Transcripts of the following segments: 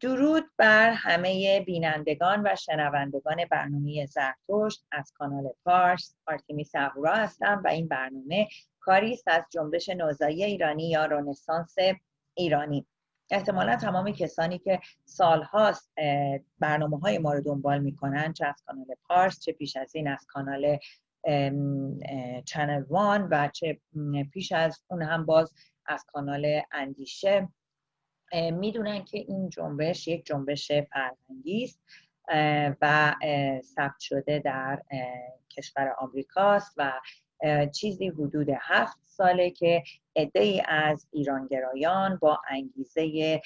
درود بر همه بینندگان و شنوندگان برنامه زرتشت. از کانال پارس آرتیمیس اهورا هستم و این برنامه کاری است از جنبش نوزایی ایرانی یا رنسانس ایرانی. احتمالا تمام کسانی که سالهاست برنامه های ما رو دنبال می‌کنن چه از کانال پارس چه پیش از این از کانال Channel One و چه پیش از اون هم باز از کانال اندیشه. می‌دونن که این جنبش یک جنبش فرهنگی است و ثبت شده در کشور آمریکاست و چیزی حدود هفت ساله که عده از ایرانگرایان با انگیزه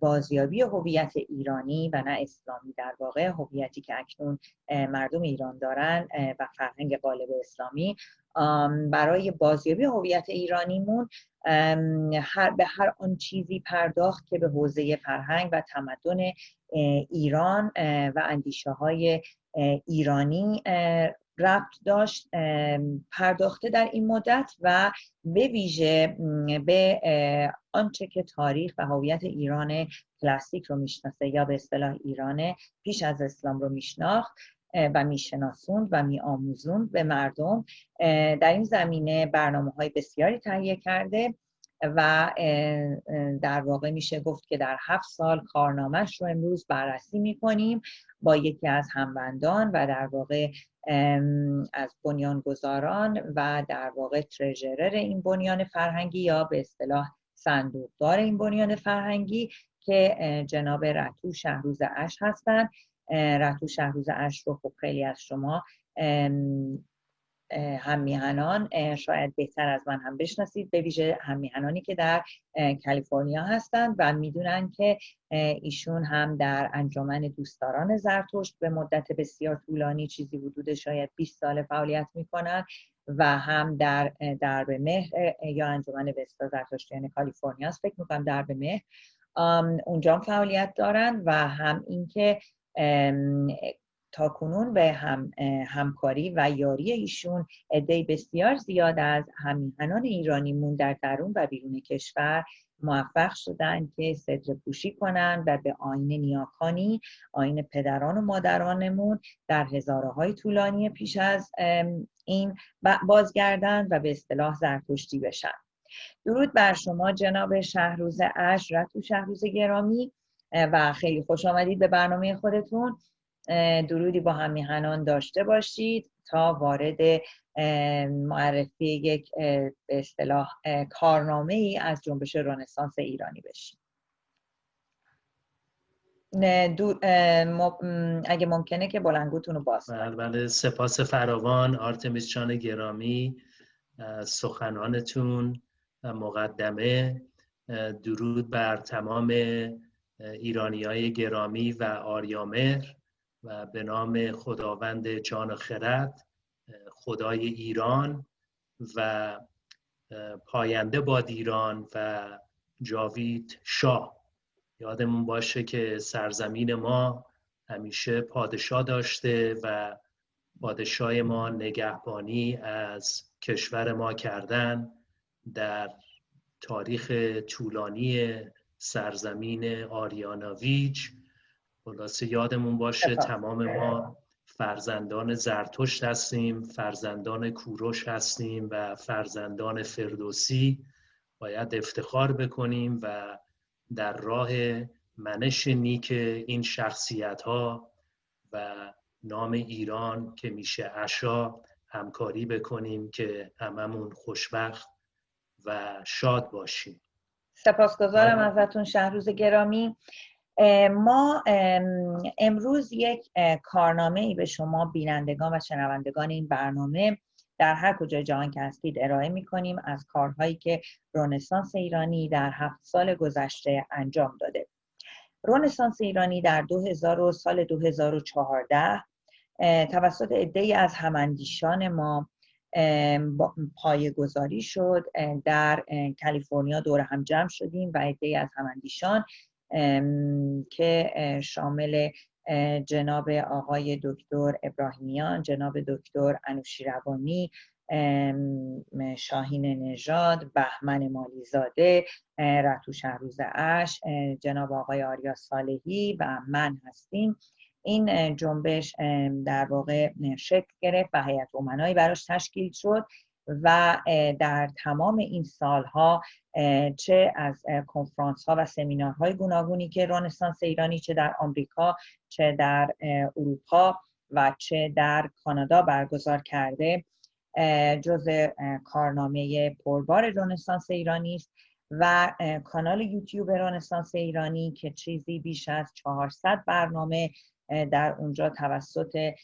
بازیابی هویت ایرانی و نه اسلامی. در واقع هویتی که اکنون مردم ایران دارن و فرهنگ غالب اسلامی. برای بازیابی هویت ایرانیمون هر به هر آن چیزی پرداخت که به حوزه فرهنگ و تمدن ایران و اندیشه های ایرانی ربط داشت پرداخته در این مدت و به ویژه به آنچه که تاریخ و هویت ایران کلاسیک رو می‌شناسه یا به اصطلاح ایران پیش از اسلام رو میشناخت و میشناسوند و میآموزوند به مردم در این زمینه برنامه های بسیاری تهیه کرده و در واقع میشه گفت که در هفت سال کارنامهش رو امروز بررسی می‌کنیم. با یکی از همبندان و در واقع از بنیانگذاران و در واقع ترژرر این بنیان فرهنگی یا به اصطلاح صندوقدار این بنیان فرهنگی که جناب رتو شهروز اش هستند رتو شهروز اش رو خب خیلی از شما هم شاید بهتر از من هم بشناسید به ویژه هم که در کالیفرنیا هستند و می‌دونن که ایشون هم در انجمن دوستداران زرتشت به مدت بسیار طولانی چیزی حدود شاید 20 سال فعالیت می‌کنن و هم در درب مهر یا انجمن وستا زرتشتیان کالیفرنیا فکر می‌کنم درب مهر اونجا فعالیت دارن و هم اینکه تا کنون به هم، همکاری و یاری ایشون عده بسیار زیاد از همیهنان ایرانیمون در درون و بیرون کشور موفق شدن که صدر پوشی کنند و به آین نیاکانی آین پدران و مادرانمون در هزاره های طولانی پیش از این بازگردن و به اصطلاح زرتشتی بشن. درود بر شما جناب شهروز اش رتو شهروز گرامی و خیلی خوش آمدید به برنامه خودتون. درودی با هم میهنان داشته باشید تا وارد معرفی یک به اصطلاح کارنامه ای از جنبش رنسانس ایرانی بشیم. اگه ممکنه که بلنگوتون رو باز بله بله. سپاس فراوان آرتمیس چان گرامی سخنانتون مقدمه. درود بر تمام ایرانی های گرامی و آریامهر. و به نام خداوند جان و خرد خدای ایران و پاینده باد ایران و جاوید شاه. یادمون باشه که سرزمین ما همیشه پادشاه داشته و پادشاه ما نگهبانی از کشور ما کردن در تاریخ طولانی سرزمین آریاناویج خلاصه یادمون باشه تمام ما فرزندان زرتشت هستیم فرزندان کوروش هستیم و فرزندان فردوسی. باید افتخار بکنیم و در راه منش نیک این شخصیت ها و نام ایران که میشه اشا همکاری بکنیم که هممون خوشبخت و شاد باشیم. سپاسگزارم ازتون شهروز گرامی. ما امروز یک کارنامه ای به شما بینندگان و شنوندگان این برنامه در هر کجای جهان که هستید ارائه می کنیم از کارهایی که رونسانس ایرانی در هفت سال گذشته انجام داده. رونسانس ایرانی در 2000 سال 2014 توسط عده از هماندیشان ما پایه گذاری شد در کالیفرنیا دور هم جمع شدیم و عده از هماندیشان که شامل جناب آقای دکتر ابراهیمیان جناب دکتر انوشیروانی شاهین نژاد بهمن مالیزاده رتو شهروز اش جناب آقای آریا صالحی و من هستیم. این جنبش در واقع شکل گرفت و هیئت امنایی براش تشکیل شد. و در تمام این سالها چه از کنفرانس ها و سمینارهای گوناگونی که رانسانس ایرانی چه در آمریکا چه در اروپا و چه در کانادا برگزار کرده جز کارنامه پربار رنسانس ایرانی است و کانال یوتیوب رنسانس ایرانی که چیزی بیش از 400 برنامه در اونجا توسط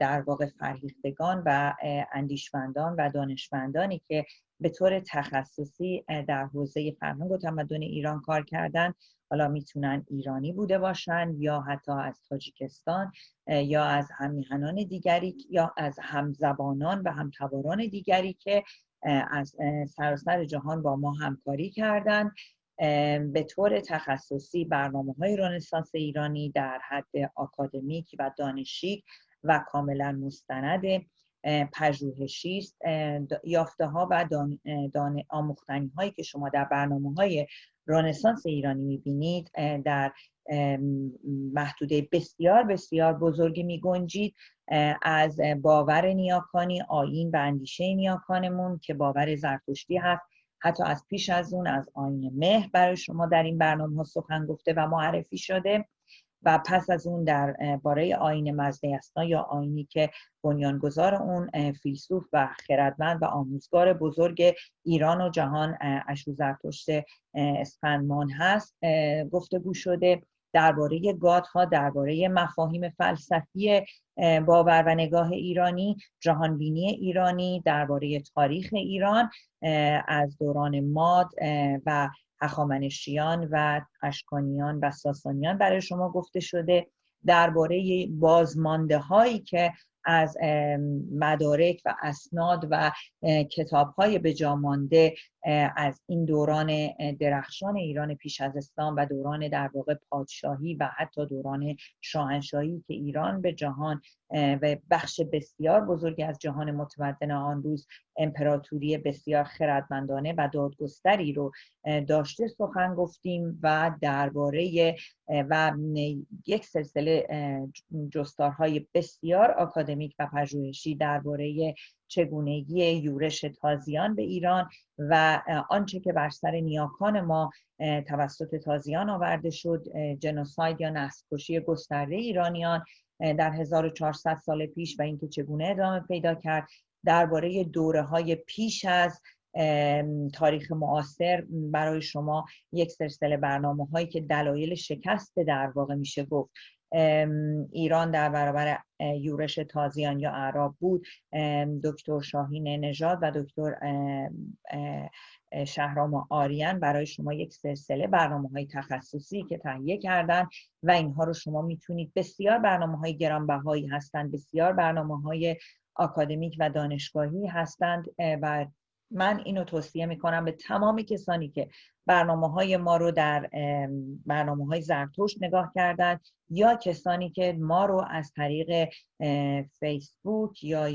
در واقع فرهیختگان و اندیشمندان و دانشمندانی که به طور تخصصی در حوزه فرهنگ و تمدن ایران کار کردن حالا می‌تونن ایرانی بوده باشن یا حتی از تاجیکستان یا از همیهنان دیگری یا از همزبانان و همتواران دیگری که از سراسر جهان با ما همکاری کردند به طور تخصصی برنامه های رنسانس ایرانی در حد آکادمیک و دانشی و کاملا مستند. پژوهشی است. یافته ها و دان, دان هایی که شما در برنامه های رنسانس ایرانی می‌بینید در محدوده بسیار بسیار بزرگی می گنجید از باور نیاکانی آین و اندیشه نیاکانمون که باور زرتشتی هست. حتی از پیش از اون از آین مهر برای شما در این برنامه ها سخن گفته و معرفی شده و پس از اون در باره آین مزده یا آینی که بنیانگذار اون فیلسوف و خردمند و آموزگار بزرگ ایران و جهان اشو زرتشت اسفندمان هست. گفتگو شده درباره ها درباره مفاهیم فلسفی باور و نگاه ایرانی جهانبینی ایرانی درباره تاریخ ایران از دوران ماد و هخامنشیان و اشکانیان و ساسانیان برای شما گفته شده. درباره بازمانده هایی که از مدارک و اسناد و کتاب های بجامانده از این دوران درخشان ایران پیش از اسلام و دوران در واقع پادشاهی و حتی دوران شاهنشاهی که ایران به جهان و بخش بسیار بزرگی از جهان متمدن آن روز امپراتوری بسیار خردمندانه و دادگستری رو داشته سخن گفتیم و درباره و یک سلسله جستارهای بسیار آکادمیک و پژوهشی درباره چگونگی یورش تازیان به ایران و آنچه که بر سر نیاکان ما توسط تازیان آورده شد جنوساید یا نسل گسترده ایرانیان در 1400 سال پیش و اینکه چگونه ادامه پیدا کرد. درباره دوره های پیش از تاریخ معاصر برای شما یک سلسله برنامه هایی که دلایل شکست در واقع میشه گفت. ایران در برابر یورش تازیان یا اعراب بود. دکتر شاهین نژاد و دکتر شهرام آریان برای شما یک سلسله برنامه های تخصصی که تهیه کردن و اینها رو شما می‌تونید. بسیار برنامه های گرانبهایی هستند بسیار برنامه های آکادمیک و دانشگاهی هستند و من اینو توصیه می‌کنم به تمام کسانی که برنامه های ما رو در برنامه های زرتوش نگاه کردن یا کسانی که ما رو از طریق فیسبوک یا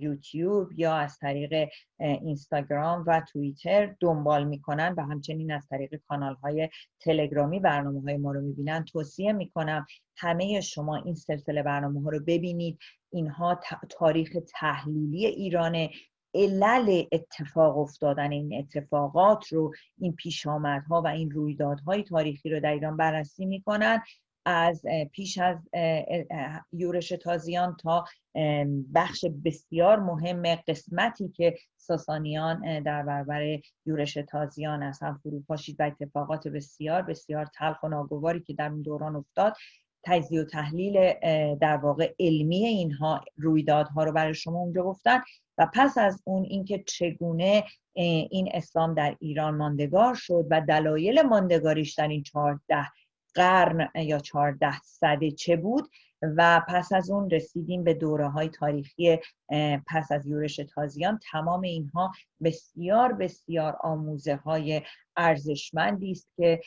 یوتیوب یا از طریق اینستاگرام و توییتر دنبال می‌کنن و همچنین از طریق کانال های تلگرامی برنامه های ما رو می‌بینن توصیه می‌کنم همه شما این سلسله برنامه ها رو ببینید. اینها تاریخ تحلیلی ایرانه. علل اتفاق افتادن این اتفاقات رو این پیشامدها و این رویدادهای تاریخی رو در ایران بررسی می‌کنن از پیش از یورش تازیان تا بخش بسیار مهم قسمتی که ساسانیان در برابر یورش تازیان از هم فرو پاشید و اتفاقات بسیار بسیار تلخ و ناگواری که در اون دوران افتاد. تجزیه و تحلیل در واقع علمی اینها رویدادها رو برای شما اونجا گفتن. و پس از اون اینکه چگونه این اسلام در ایران ماندگار شد و دلایل ماندگاریش در این چهارده قرن یا چهارده صده چه بود و پس از اون رسیدیم به دوره های تاریخی پس از یورش تازیان. تمام اینها بسیار بسیار آموزه های ارزشمندی است که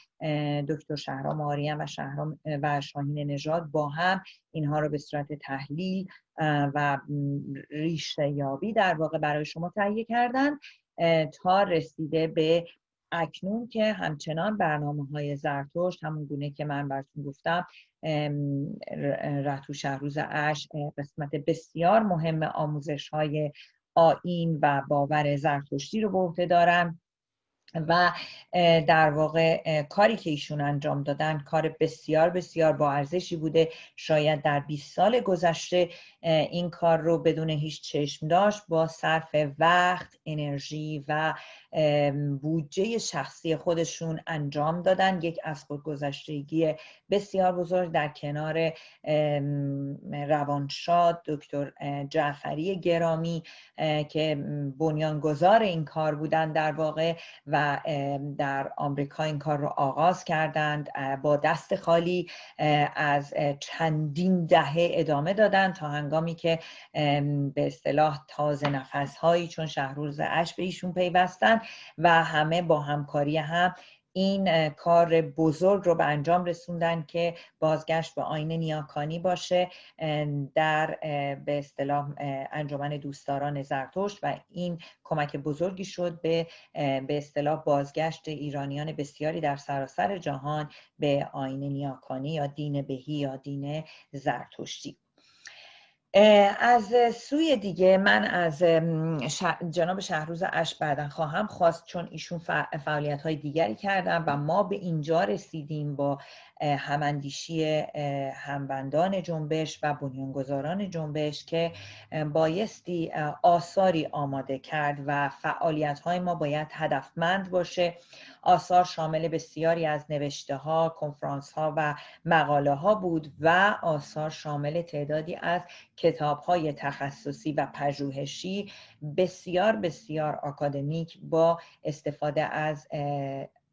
دکتر شهرام آریان و شهرام و شاهین نژاد با هم اینها رو به صورت تحلیل و ریشه یابی در واقع برای شما تهیه کردن تا رسیده به اکنون که همچنان برنامه های زرتشت همون گونه که من براتون گفتم رتو شهروز اش قسمت بسیار مهم آموزش های آین و باور زرتشتی رو به عهده دارم. و در واقع کاری که ایشون انجام دادن کار بسیار بسیار با ارزشی بوده. شاید در 20 سال گذشته این کار رو بدون هیچ چشم داشت. با صرف وقت انرژی و بودجه شخصی خودشون انجام دادن. یک از خودگذشتگی بسیار بزرگ در کنار روانشاد دکتر جعفری گرامی که بنیانگذار این کار بودن در واقع و در آمریکا این کار رو آغاز کردند با دست خالی از چندین دهه ادامه دادن تا هنگامی که به اصطلاح تازه نفس هایی چون شهروز اش به ایشون پیوستن و همه با همکاری هم این کار بزرگ رو به انجام رسوندن که بازگشت به آین نیاکانی باشه در به اصطلاح انجمن دوستداران زرتشت و این کمک بزرگی شد به به اصطلاح بازگشت ایرانیان بسیاری در سراسر جهان به آین نیاکانی یا دین بهی یا دین زرتشتی. از سوی دیگه من از جناب شهروز اش بعدا خواهم خواست چون ایشون فعالیت های دیگری کردن و ما به اینجا رسیدیم با هماندیشی همبندان جنبش و بنیانگذاران جنبش که بایستی آثاری آماده کرد و فعالیت های ما باید هدفمند باشه. آثار شامل بسیاری از نوشته ها، کنفرانس ها و مقاله ها بود و آثار شامل تعدادی از کتاب های تخصصی و پژوهشی بسیار بسیار آکادمیک با استفاده از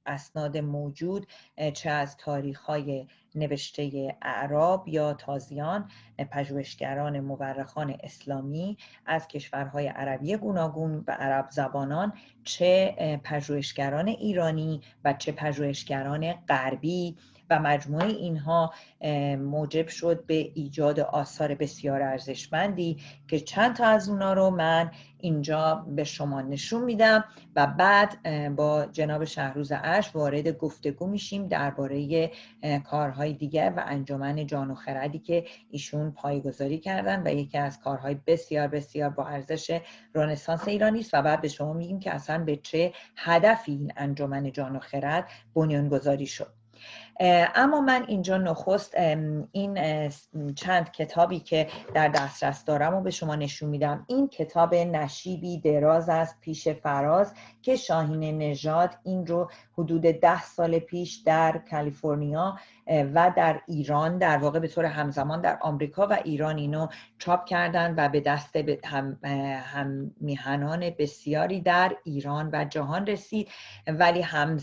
اسناد موجود چه از تاریخ های نوشته اعراب یا تازیان پژوهشگران مورخان اسلامی از کشورهای عربی گوناگون و عرب زبانان چه پژوهشگران ایرانی و چه پژوهشگران غربی و مجموعه اینها موجب شد به ایجاد آثار بسیار ارزشمندی که چند تا از اونا رو من اینجا به شما نشون میدم و بعد با جناب شهروز اش وارد گفتگو میشیم درباره کارهای دیگر و انجمن جان و خردی که ایشون پایگذاری کردن و یکی از کارهای بسیار بسیار با ارزش رنسانس ایرانی است و بعد به شما میگیم که اصلا به چه هدفی این انجمن جان و خرد بنیانگذاری شد. اما من اینجا نخست این چند کتابی که در دسترس دارم و به شما نشون میدم. این کتاب نشیبی دراز است پیش فراز که شاهین نژاد این رو حدود ده سال پیش در کالیفرنیا و در ایران در واقع به طور همزمان در آمریکا و ایران اینو چاپ کردن و به دست هم, هم میهنان بسیاری در ایران و جهان رسید. ولی هم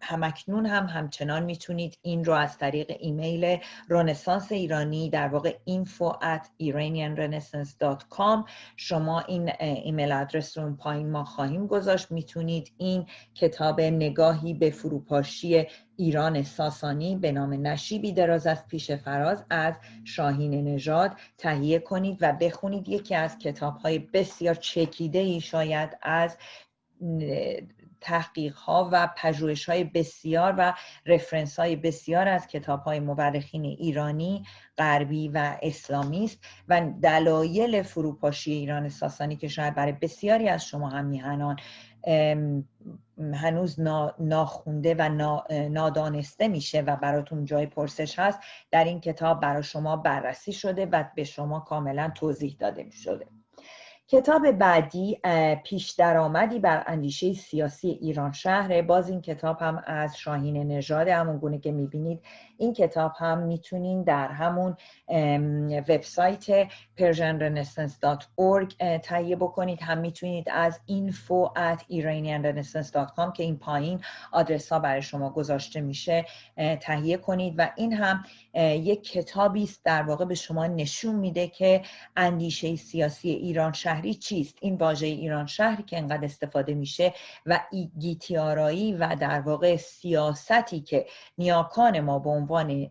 همکنون هم همچنان می‌تونید این رو از طریق ایمیل رنسانس ایرانی در واقع info at iranianrenaissance.com شما این ایمیل آدرس رو پایین ما خواهیم گذاشت. می‌تونید این کتاب نگاهی به فروپاشی ایران ساسانی به نام نشیبی دراز از پیش فراز از شاهین نژاد تهیه کنید و بخونید. یکی از کتاب های بسیار چکیده ای شاید از تحقیق ها و پژوهش های بسیار و رفرنس های بسیار از کتاب های مورخین ایرانی غربی و اسلامی است و دلایل فروپاشی ایران ساسانی که شاید برای بسیاری از شما هم میهنان هنوز ناخونده و نادانسته میشه و براتون جای پرسش هست در این کتاب برای شما بررسی شده و به شما کاملا توضیح داده شده. کتاب بعدی پیش درآمدی بر اندیشه سیاسی ایران شهره. باز این کتاب هم از شاهین نژاد همون گونه که می‌بینید این کتاب هم می‌تونین در همون وبسایت persianrenaissance.org تهیه بکنید. هم می‌تونید از info at iranianrenaissance.com که این پایین آدرس ها برای شما گذاشته میشه تهیه کنید. و این هم یک کتابی است در واقع به شما نشون میده که اندیشه سیاسی ایران شهری چیست. این واژه ایران شهری که انقدر استفاده میشه و گیتیارایی و در واقع سیاستی که نیاکان ما به عنوان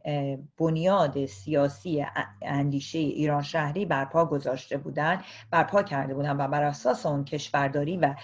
بنیاد سیاسی اندیشه ایران شهری برپا گذاشته بودن برپا کرده بودن و بر اساس اون کشورداری و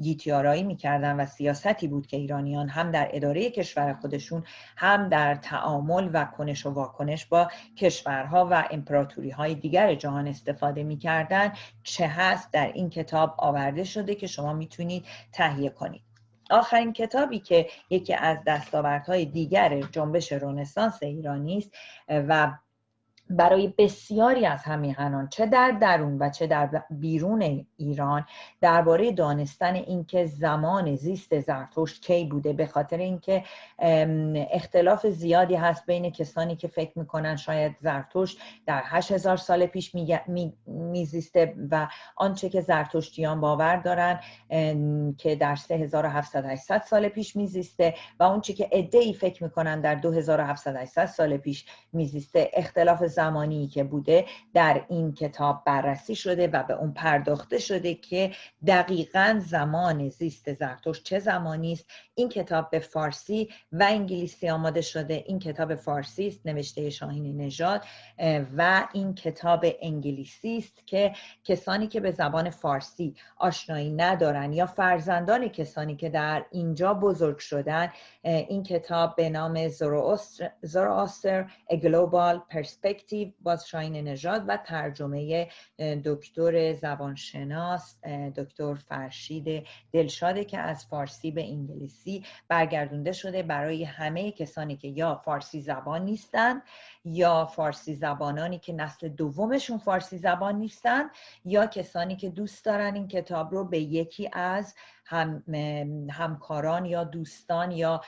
گیتیارایی می‌کردن و سیاستی بود که ایرانیان هم در اداره کشور خودشون هم در تعامل و کنش و واکنش با کشورها و امپراتوری های دیگر جهان استفاده می‌کردن چه هست؟ در این کتاب آورده شده که شما می‌تونید تهیه کنید. آخرین کتابی که یکی از دستاوردهای دیگر جنبش رنسانس ایرانی است و برای بسیاری از همیهنان چه در درون و چه در بیرون ایران درباره دانستن اینکه زمان زیست زرتشت کی بوده به خاطر اینکه اختلاف زیادی هست بین کسانی که فکر می‌کنن شاید زرتشت در 8000 سال پیش میزیسته و آنچه که زرتشتیان باور دارن که در 3700 سال پیش میزیسته و اونچه که ای فکر می‌کنن در 2700 سال پیش میزیسته اختلاف زمانی که بوده در این کتاب بررسی شده و به اون پرداخته شده که دقیقا زمان زیست زرتوش چه زمانی است. این کتاب به فارسی و انگلیسی آماده شده این کتاب فارسی است نوشته شاهین نژاد و این کتاب انگلیسی است که کسانی که به زبان فارسی آشنایی ندارن یا فرزندان کسانی که در اینجا بزرگ شدن این کتاب به نام زوراستر A Global Perspective باز شاین نژاد و ترجمه دکتر زبانشناس دکتر فرشید دلشاده که از فارسی به انگلیسی برگردونده شده. برای همه کسانی که یا فارسی زبان نیستند یا فارسی زبانانی که نسل دومشون فارسی زبان نیستند یا کسانی که دوست دارن این کتاب رو به یکی از هم همکاران یا دوستان یا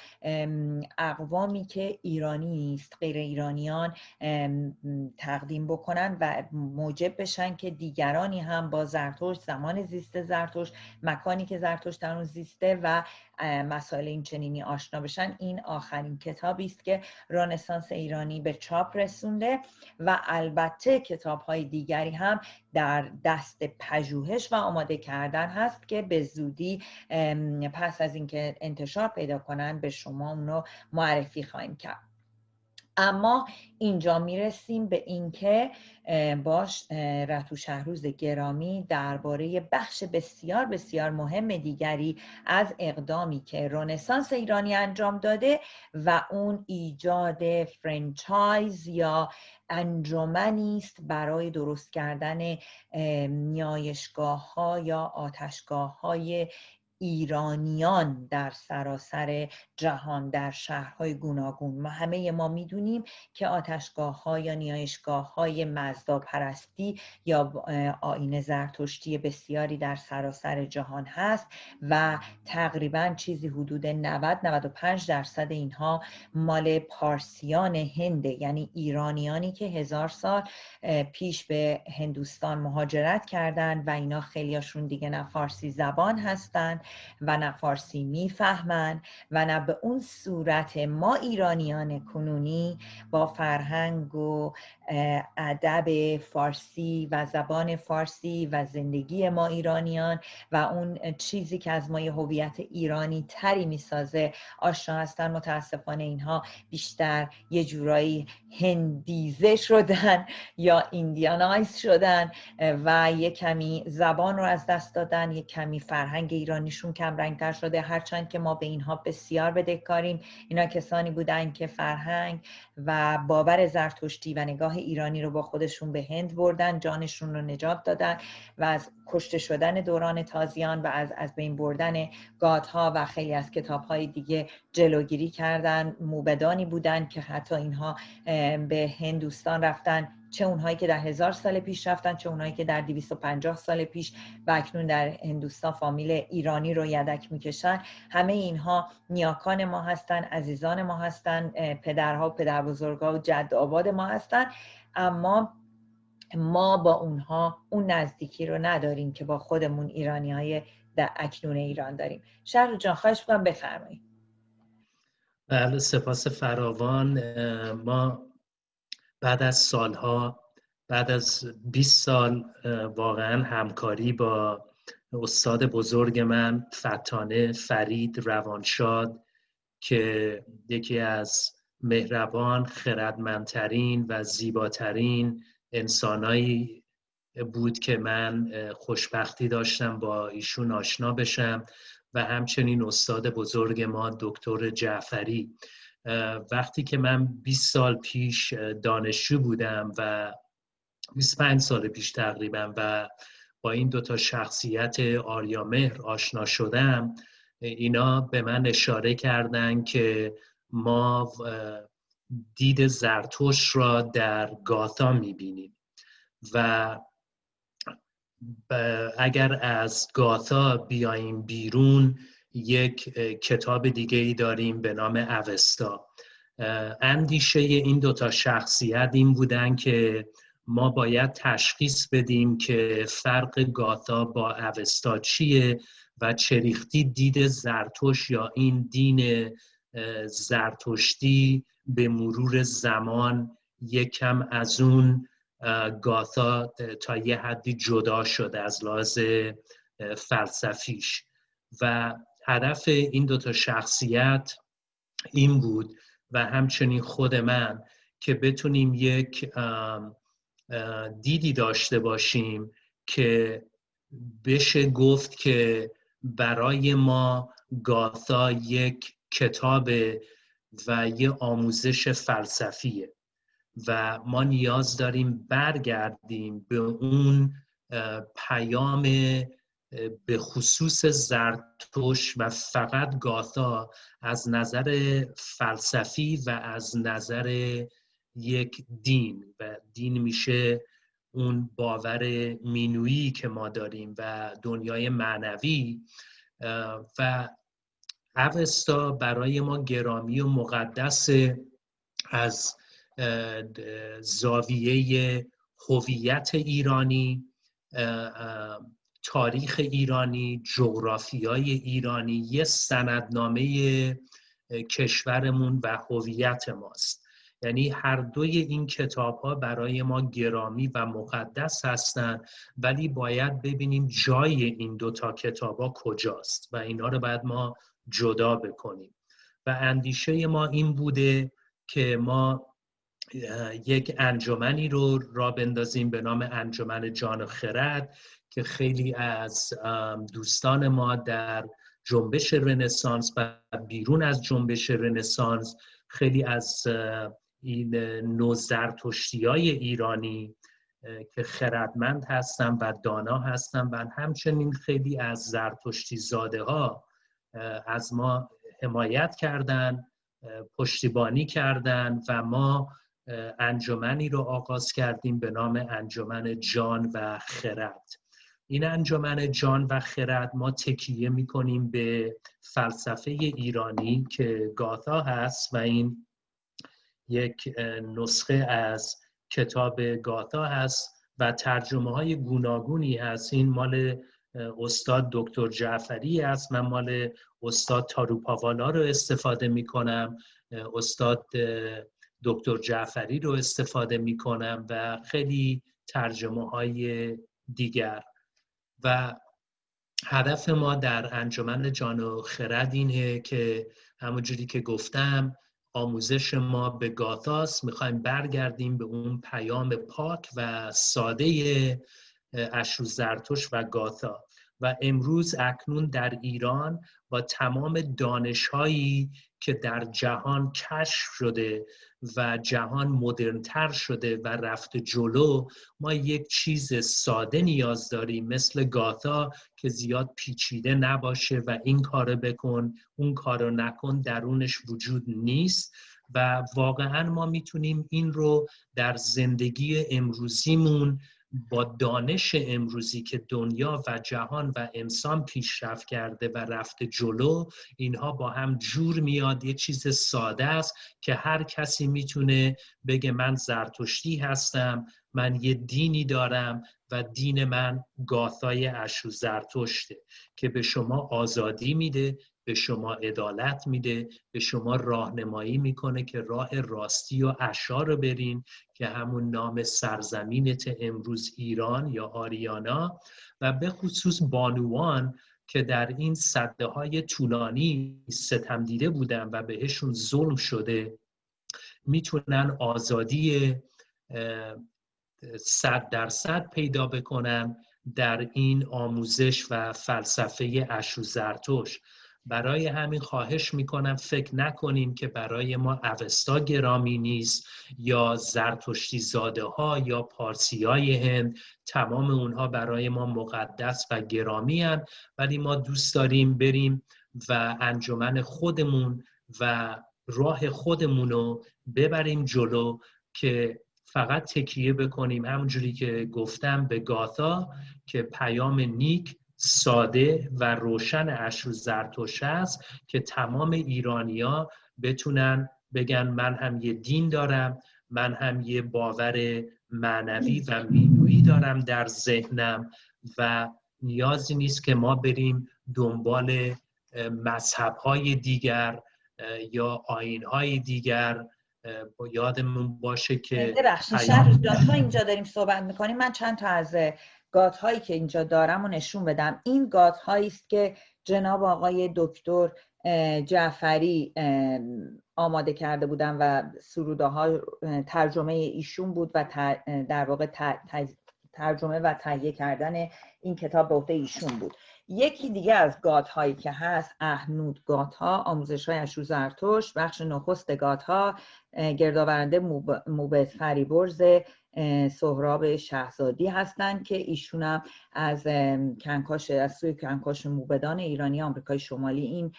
اقوامی که ایرانی نیست غیر ایرانیان تقدیم بکنن و موجب بشن که دیگرانی هم با زرتشت زمان زیست زرتشت مکانی که زرتشت در اون زیسته و مسائل این چنینی آشنا بشن. این آخرین کتابی است که رنسانس ایرانی به چاپ رسونده و البته کتاب های دیگری هم در دست پژوهش و آماده کردن هست که به زودی پس از اینکه انتشار پیدا کنن به شما اونو معرفی خواهیم کرد. اما اینجا می‌رسیم به اینکه باش رتو شهروز گرامی درباره بخش بسیار بسیار مهم دیگری از اقدامی که رونسانس ایرانی انجام داده و اون ایجاد فرنچایز یا انجمنی است برای درست کردن نیایشگاه ها یا آتشگاه های ایرانیان در سراسر جهان در شهرهای گوناگون. ما همه ما می‌دونیم که آتشگاه ها یا نیایشگاه های مزدا پرستی یا آین زرتشتی بسیاری در سراسر جهان هست و تقریبا چیزی حدود 90 95 درصد اینها مال پارسیان هنده یعنی ایرانیانی که هزار سال پیش به هندوستان مهاجرت کردند و اینا خیلیاشون دیگه نه فارسی زبان هستند. و نه فارسی می‌فهمن و نه به اون صورت ما ایرانیان کنونی با فرهنگ و ادب فارسی و زبان فارسی و زندگی ما ایرانیان و اون چیزی که از ما هویت ایرانی تری می‌سازه. آشنا هستن متاسفانه اینها بیشتر یه جورایی هندیزه شدن یا ایندیانایز شدن و یه کمی زبان رو از دست دادن یه کمی فرهنگ ایرانیشون کم رنگتر شده. هرچند که ما به اینها بسیار بدهکاریم. اینا کسانی بودن که فرهنگ و باور زرتشتی و نگاه ایرانی رو با خودشون به هند بردن جانشون رو نجات دادن و از کشته شدن دوران تازیان و از از بین بردن گادها و خیلی از کتابهای دیگه جلوگیری کردن. موبدانی بودن که حتی اینها به هندوستان رفتن. چه اونهایی که در هزار سال پیش رفتن چه اونهایی که در 250 سال پیش و اکنون در هندوستان فامیل ایرانی رو یدک می‌کشن. همه اینها نیاکان ما هستن عزیزان ما هستن پدرها و پدر بزرگا و جد آباد ما هستن. اما ما با اونها اون نزدیکی رو نداریم که با خودمون ایرانی های در اکنون ایران داریم. شهر جان خواهش بکنم بفرمایید. بله سپاس فراوان. ما بعد از سالها بعد از 20 سال واقعا همکاری با استاد بزرگ من فتانه فرید روانشاد که یکی از مهربان خردمندترین و زیباترین انسانایی بود که من خوشبختی داشتم با ایشون آشنا بشم. و همچنین استاد بزرگ ما دکتر جعفری. وقتی که من 20 سال پیش دانشجو بودم و 25 سال پیش تقریبا و با این دوتا شخصیت آریامهر آشنا شدم اینا به من اشاره کردن که ما دید زرتوش را در گاتا می‌بینیم و اگر از گاتا بیاییم بیرون یک کتاب دیگه ای داریم به نام اوستا. اندیشه این دوتا شخصیت این بودن که ما باید تشخیص بدیم که فرق گاتا با اوستا چیه و چریختی دید زرتوش یا این دین زرتشتی به مرور زمان یکم از اون گاتا تا یه حدی جدا شده از لحاظ فلسفیش. و هدف این دوتا شخصیت این بود و همچنین خود من که بتونیم یک دیدی داشته باشیم که بشه گفت که برای ما گاتا یک کتاب و یه آموزش فلسفیه و ما نیاز داریم برگردیم به اون پیام به خصوص زرتوش و فقط گاتا از نظر فلسفی و از نظر یک دین. و دین میشه اون باور مینویی که ما داریم و دنیای معنوی. و اوستا برای ما گرامی و مقدس از زاویه هویت ایرانی. تاریخ ایرانی جغرافیای ایرانی یه سندنامه کشورمون و هویت ماست. یعنی هر دوی این کتاب ها برای ما گرامی و مقدس هستند ولی باید ببینیم جای این دوتا کتاب ها کجاست و اینا رو باید ما جدا بکنیم. و اندیشه ما این بوده که ما یک انجمنی رو را بندازیم به نام انجمن جان خرد که خیلی از دوستان ما در جنبش رنسانس و بیرون از جنبش رنسانس خیلی از این نوزرتشتی های ایرانی که خردمند هستن و دانا هستن و همچنین خیلی از زرتشتی زاده ها از ما حمایت کردن پشتیبانی کردن و ما انجمنی رو آغاز کردیم به نام انجمن جان و خرد. این انجمن جان و خرد ما تکیه می‌کنیم به فلسفه ایرانی که گاتا هست و این یک نسخه از کتاب گاتا هست و ترجمه های گوناگونی هست. این مال استاد دکتر جعفری است. من مال استاد تاروپاوالا رو استفاده می کنم استاد دکتر جعفری رو استفاده می کنم و خیلی ترجمه های دیگر. و هدف ما در انجمن جان و خرد اینه که همونجوری که گفتم آموزش ما به گاتاس می‌خوایم برگردیم به اون پیام پاک و ساده اشرو زرتوش و گاتا و امروز اکنون در ایران با تمام دانشهایی که در جهان کشف شده و جهان مدرنتر شده و رفت جلو ما یک چیز ساده نیاز داریم مثل گاتا که زیاد پیچیده نباشه و این کار بکن اون کارو نکن درونش وجود نیست و واقعا ما می‌تونیم این رو در زندگی امروزیمون با دانش امروزی که دنیا و جهان و انسان پیشرفت کرده و رفته جلو اینها با هم جور میاد. یه چیز ساده است که هر کسی می‌تونه بگه من زرتشتی هستم من یه دینی دارم و دین من گاثای اشو زرتشته که به شما آزادی میده به شما عدالت میده به شما راهنمایی می‌کنه که راه راستی و اشا رو برین که همون نام سرزمینت امروز ایران یا آریانا و به خصوص بانوان که در این صده های طولانی ستم دیده بودن و بهشون ظلم شده می‌تونن آزادی صد درصد پیدا بکنن در این آموزش و فلسفه اشو زرتوش برای همین خواهش می‌کنم فکر نکنیم که برای ما اوستا گرامی نیست یا زرتشتی زاده ها یا پارسی های هند. تمام اونها برای ما مقدس و گرامی هن. ولی ما دوست داریم بریم و انجمن خودمون و راه خودمون رو ببریم جلو که فقط تکیه بکنیم. همونجوری که گفتم به گاتا که پیام نیک ساده و روشن اشر زرتوش است که تمام ایرانیا بتونن بگن من هم یه دین دارم من هم یه باور معنوی و مینویی دارم در ذهنم و نیازی نیست که ما بریم دنبال مذهب های دیگر یا آین های دیگر یادمون باشه که ببخشید شهر اینجا داریم صحبت می‌کنیم. من چند تا از گات هایی که اینجا دارم و نشون بدم. این گات هایی است که جناب آقای دکتر جعفری آماده کرده بودن و سروده ها ترجمه ایشون بود و در واقع ترجمه و تهیه کردن این کتاب به عهده ایشون بود. یکی دیگه از گات هایی که هست اهنود گات ها آموزش های اشو زرتوش بخش نخست گات ها گردآورنده موبت فریبرز سهراب شهزادی هستند که ایشون از کنکاش از سوی کنکاش موبدان ایرانی آمریکای شمالی این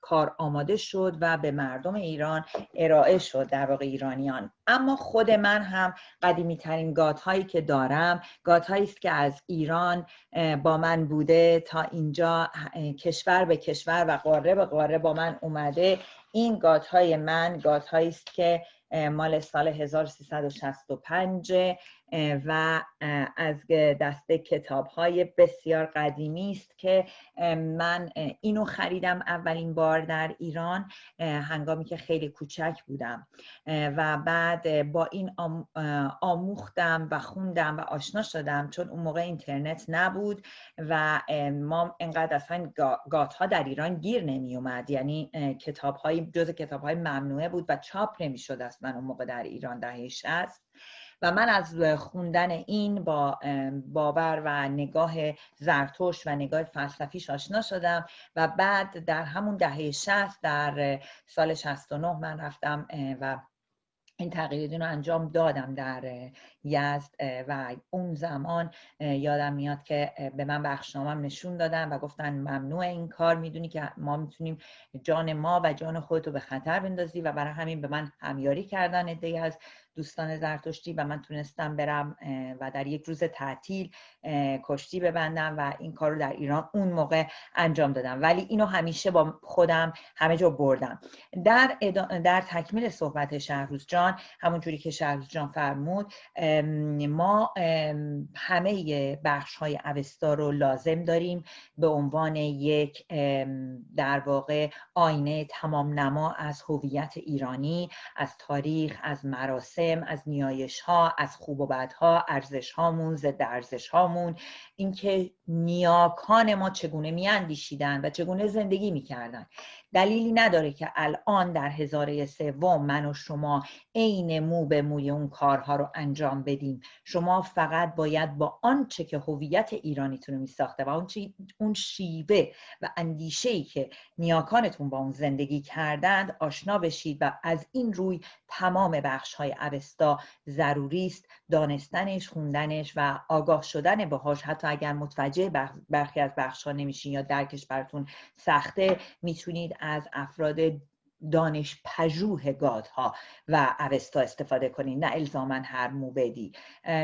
کار آماده شد و به مردم ایران ارائه شد در واقع ایرانیان. اما خود من هم قدیمی ترین گات هایی که دارم گات هایی است که از ایران با من بوده تا اینجا کشور به کشور و قاره به قاره با من اومده. این گات های من گات هایی است که مال سال 1365 و از دسته کتاب های بسیار قدیمی است که من اینو خریدم اولین بار در ایران هنگامی که خیلی کوچک بودم. و بعد با این آموختم و خوندم و آشنا شدم چون اون موقع اینترنت نبود و ما انقدر اصلا گات ها در ایران گیر نمی اومد یعنی کتاب های جز کتاب های ممنوعه بود و چاپ نمی شد اصلا اون موقع در ایران دهه 60 و من از خوندن این با باور و نگاه زرتوش و نگاه فلسفیش آشنا شدم و بعد در همون دهه 60 در سال 69 من رفتم و این تغییرات رو انجام دادم در یزد و اون زمان یادم میاد که به من بخشنامم نشون دادن و گفتن ممنوع این کار می‌دونی که ما می‌تونیم جان ما و جان خودتو به خطر بندازی و برای همین به من همیاری کردن ادهی از دوستان زرتشتی و من تونستم برم و در یک روز تعطیل کشتی ببندم و این کار رو در ایران اون موقع انجام دادم. ولی اینو همیشه با خودم همه جا بردم. در, در تکمیل صحبت شهروز جان همون جوری که شهروز جان فرمود ما همه بخش های اوستا رو لازم داریم به عنوان یک در واقع آینه تمام نما از هویت ایرانی از تاریخ از مراسم از نیایش ها از خوب و بدها ارزش هامون ضد ارزش هامون اینکه نیاکان ما چگونه میاندیشیدن و چگونه زندگی می‌کردن. دلیلی نداره که الان در هزاره سوم من و شما عین مو به موی اون کارها رو انجام بدیم. شما فقط باید با آنچه که هویت ایرانیتون رو میساخته و اون, اون شیوه و اندیشه ای که نیاکانتون با اون زندگی کردند آشنا بشید و از این روی تمام بخش های اوستا ضروری است. دانستنش خوندنش و آگاه شدن باهاش. حتی اگر متوجه برخی از بخش ها نمیشین یا درکش براتون سخته می‌تونید از افراد دانش پژوه گادها و اوستا استفاده کنید نه الزاما هر موبدی.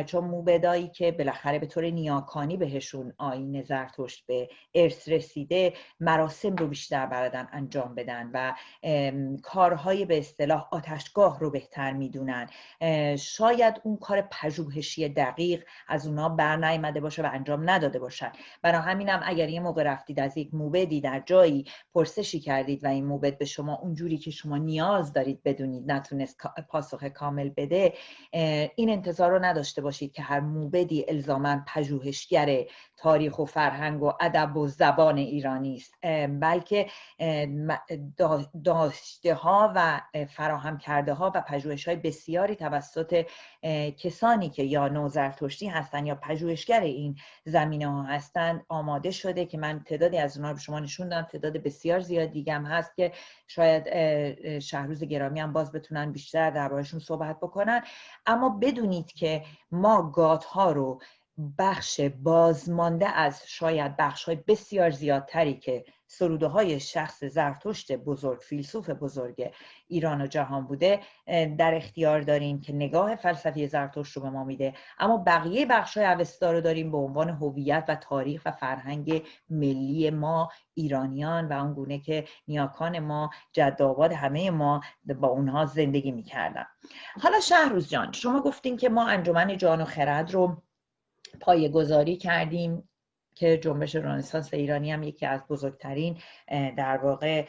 چون موبدایی که بالاخره به طور نیاکانی بهشون آین زرتشت به ارث رسیده مراسم رو بیشتر بلدن انجام بدن و کارهای به اصطلاح آتشگاه رو بهتر می‌دونن. شاید اون کار پژوهشی دقیق از اونا بر نیامده باشه و انجام نداده باشن. برای همینم اگر یه موقع رفتید از یک موبدی در جایی پرسشی کردید و این موبد به شما اونجوری که شما نیاز دارید بدونید نتونست پاسخ کامل بده این انتظار رو نداشته باشید که هر موبدی الزاما پژوهشگر تاریخ و فرهنگ و ادب و زبان ایرانی است. بلکه داشته ها و فراهم کرده ها و پژوهش های بسیاری توسط کسانی که یا نوزرتشتی هستند یا پژوهشگر این زمینه ها هستند آماده شده که من تعدادی از اونها رو شما نشون دادم. تعداد بسیار زیاد دیگه هم هست که شاید شهروز گرامی هم باز بتونن بیشتر دربارشون صحبت بکنن. اما بدونید که ما گات ها رو بخش بازمانده از شاید بخش های بسیار زیادتری که سروده های شخص زرتشت بزرگ فیلسوف بزرگ ایران و جهان بوده در اختیار داریم که نگاه فلسفی زرتشت رو به ما میده. اما بقیه بخش های اوستا رو داریم به عنوان هویت و تاریخ و فرهنگ ملی ما ایرانیان و اون گونه که نیاکان ما جداباد همه ما با اونها زندگی می‌کردن. حالا شهروز جان شما گفتین که ما انجمن جان و خرد رو پایه گذاری کردیم که جنبش رنسانس ایرانی هم یکی از بزرگترین در واقع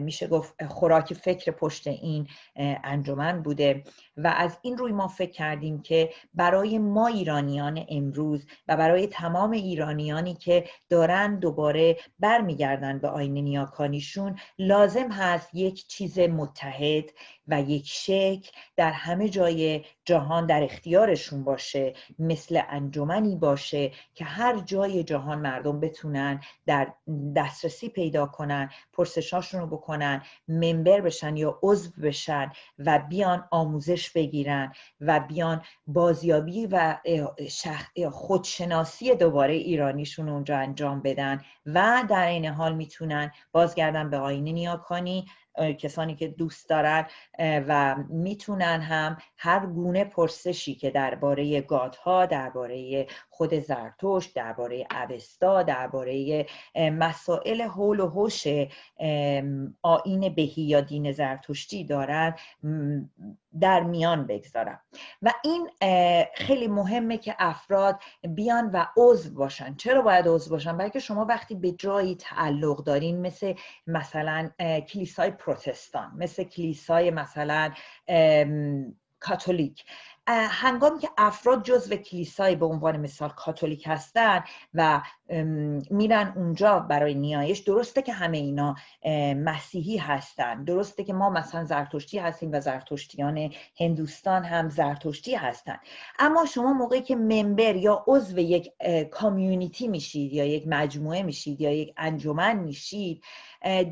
میشه گفت خوراک فکر پشت این انجمن بوده. و از این روی ما فکر کردیم که برای ما ایرانیان امروز و برای تمام ایرانیانی که دارن دوباره برمیگردن به آین نیاکانیشون لازم هست یک چیز متحد و یک شکل در همه جای جهان در اختیارشون باشه مثل انجمنی باشه که هر جای جهان مردم بتونن در دسترسی پیدا کنن پرسشاشون رو بکنن ممبر بشن یا عضو بشن و بیان آموزش بگیرن و بیان بازیابی و خودشناسی دوباره ایرانیشون اونجا انجام بدن و در این حال می‌تونن بازگردن به آینه نیاکانی کسانی که دوست دارن و می‌تونن هم هر گونه پرسشی که درباره گادها درباره خود زرتشت درباره اوستا درباره مسائل حول و حوش آین بهی یا دین زرتشتی دارن در میان بگذارم و این خیلی مهمه که افراد بیان و عضو باشن. چرا باید عضو باشن؟ بلکه شما وقتی به جایی تعلق دارین مثل مثلا کلیسای پروتستان مثل کلیسای مثلا کاتولیک. هنگامی که افراد جزو کلیسای به عنوان مثال کاتولیک هستن و میرن اونجا برای نیایش درسته که همه اینا مسیحی هستن. درسته که ما مثلا زرتشتی هستیم و زرتشتیان هندوستان هم زرتشتی هستن. اما شما موقعی که ممبر یا عضو یک کامیونیتی میشید یا یک مجموعه میشید یا یک انجمن میشید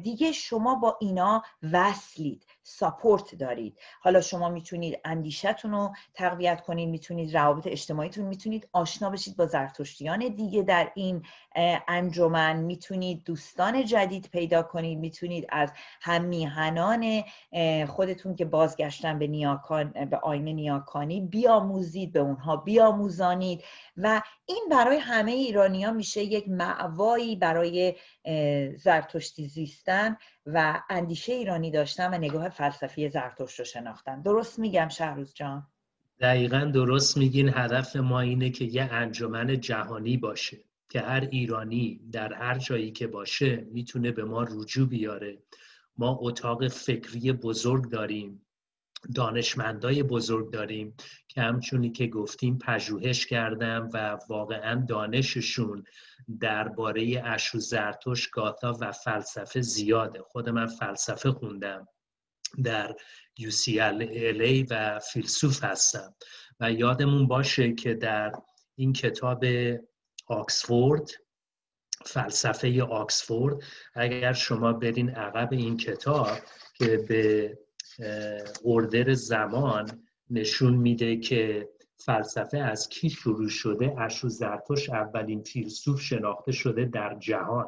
دیگه شما با اینا وصلید ساپورت دارید. حالا شما می‌تونید اندیشتون رو تقویت کنید می‌تونید روابط اجتماعیتون می‌تونید آشنا بشید با زرتشتیان دیگه در این انجمن. می‌تونید دوستان جدید پیدا کنید می‌تونید از همیهنان خودتون که بازگشتن به نیاکان به آینه نیاکانی بیاموزید به اونها بیاموزانید. و این برای همه ایرانی ها میشه یک معوایی برای زرتشتی زیستن و اندیشه ایرانی داشتن و نگاه فلسفی زرتشت رو شناختن. درست میگم شهروز جان؟ دقیقا درست میگین. هدف ما اینه که یه انجمن جهانی باشه که هر ایرانی در هر جایی که باشه می‌تونه به ما رجوع بیاره. ما اتاق فکری بزرگ داریم. دانشمندای بزرگ داریم که همچونی که گفتیم پژوهش کردم و واقعا دانششون درباره اشو زرتوش گاتا و فلسفه زیاده. خود من فلسفه خوندم در UCLA و فیلسوف هستم. و یادمون باشه که در این کتاب آکسفورد فلسفه آکسفورد اگر شما برین عقب این کتاب که به اردر زمان نشون میده که فلسفه از کی شروع شده؟ اشو زرتوش اولین فیلسوف شناخته شده در جهان.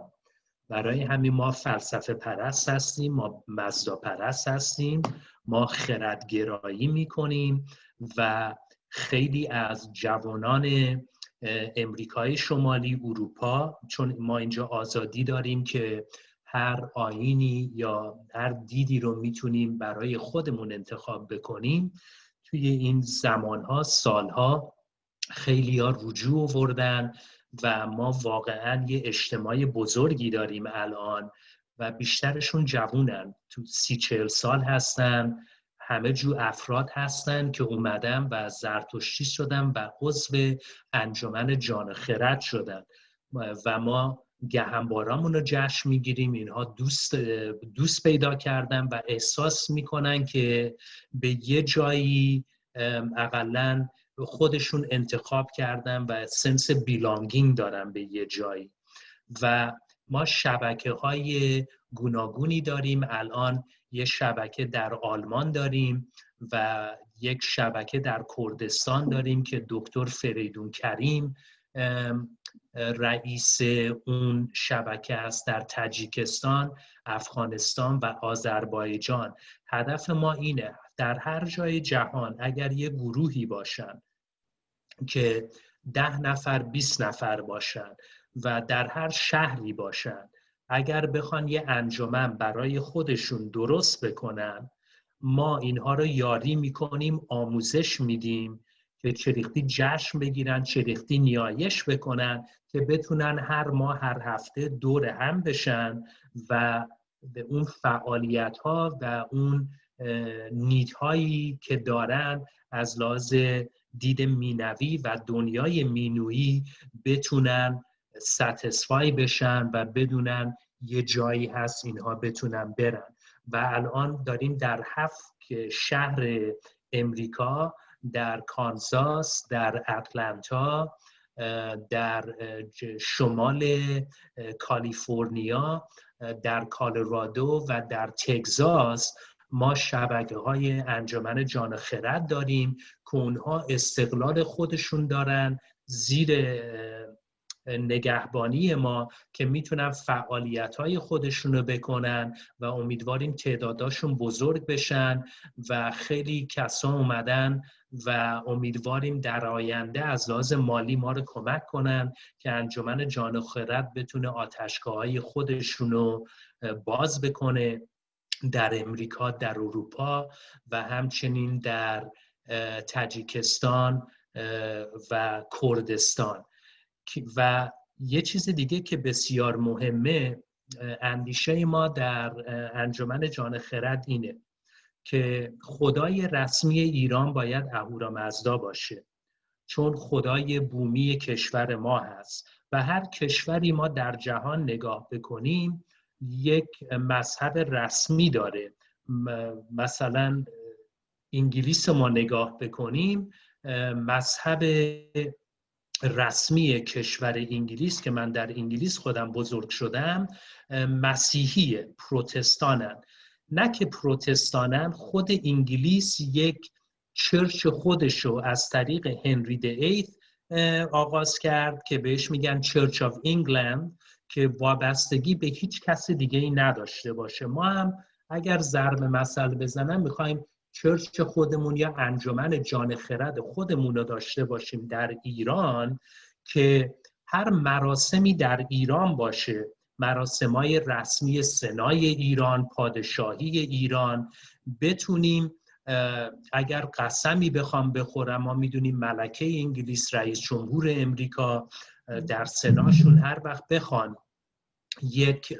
برای همین ما فلسفه پرست هستیم ما مزدا پرست هستیم ما خردگرایی می‌کنیم و خیلی از جوانان امریکای شمالی اروپا چون ما اینجا آزادی داریم که هر آینی یا هر دیدی رو می‌تونیم برای خودمون انتخاب بکنیم. توی این زمانها سالها خیلی ها رجوع وردن و ما واقعا یه اجتماع بزرگی داریم الان و بیشترشون جوونن. تو سی چهل سال هستن همه جو افراد هستن که اومدن و زرتشتی شدن و عضو انجمن جان خرد شدن. و ما گهنبارامون رو جشن می‌گیریم. اینها دوست, دوست پیدا کردن و احساس می‌کنن که به یه جایی اقلا خودشون انتخاب کردن و سنس بیلانگینگ دارن به یه جایی. و ما شبکه های گوناگونی داریم. الان یه شبکه در آلمان داریم و یک شبکه در کردستان داریم که دکتر فریدون کریم رئیس اون شبکه است در تاجیکستان، افغانستان و آذربایجان. هدف ما اینه در هر جای جهان اگر یه گروهی باشن که ده نفر 20 نفر باشن و در هر شهری باشن اگر بخوان یه انجمن برای خودشون درست بکنن ما اینها رو یاری می‌کنیم آموزش میدیم که چریختی جشن بگیرن چریختی نیایش بکنن که بتونن هر ماه هر هفته دور هم بشن و به اون فعالیت ها و اون نیدهایی که دارن از لحاظ دید مینوی و دنیای مینویی بتونن ستسفای بشن و بدونن یه جایی هست اینها بتونن برن. و الان داریم در هفت شهر امریکا در کانزاس در اتلانتا در شمال کالیفرنیا در کالرادو و در تگزاس ما شبکه های انجمن جان خرد داریم که اونها استقلال خودشون دارن زیر نگهبانی ما که می‌تونن فعالیت های خودشون بکنن و امیدواریم تعداداشون بزرگ بشن و خیلی کسا اومدن و امیدواریم در آینده از لحاظ مالی ما رو کمک کنن که انجمن جان و خرد بتونه آتشگاه های خودشون باز بکنه در امریکا در اروپا و همچنین در تاجیکستان و کردستان. و یه چیز دیگه که بسیار مهمه اندیشه ما در انجمن جان خرد اینه که خدای رسمی ایران باید اهورامزدا باشه. چون خدای بومی کشور ما هست و هر کشوری ما در جهان نگاه بکنیم یک مذهب رسمی داره. مثلا انگلیس ما نگاه بکنیم مذهب رسمی کشور انگلیس که من در انگلیس خودم بزرگ شدم مسیحی پروتستانن. نه که پروتستانن خود انگلیس یک church خودشو از طریق Henry the Eighth آغاز کرد که بهش میگن Church of England که وابستگی به هیچ کس دیگه ای نداشته باشه. ما هم اگر ضرب مثل بزنم می‌خوایم church خودمون یا انجمن جان خرد خودمون رو داشته باشیم در ایران که هر مراسمی در ایران باشه. مراسمای رسمی سنای ایران پادشاهی ایران. بتونیم اگر قسمی بخوام بخورم ما می‌دونیم ملکه انگلیس رئیس جمهور امریکا در سناشون هر وقت بخوان یک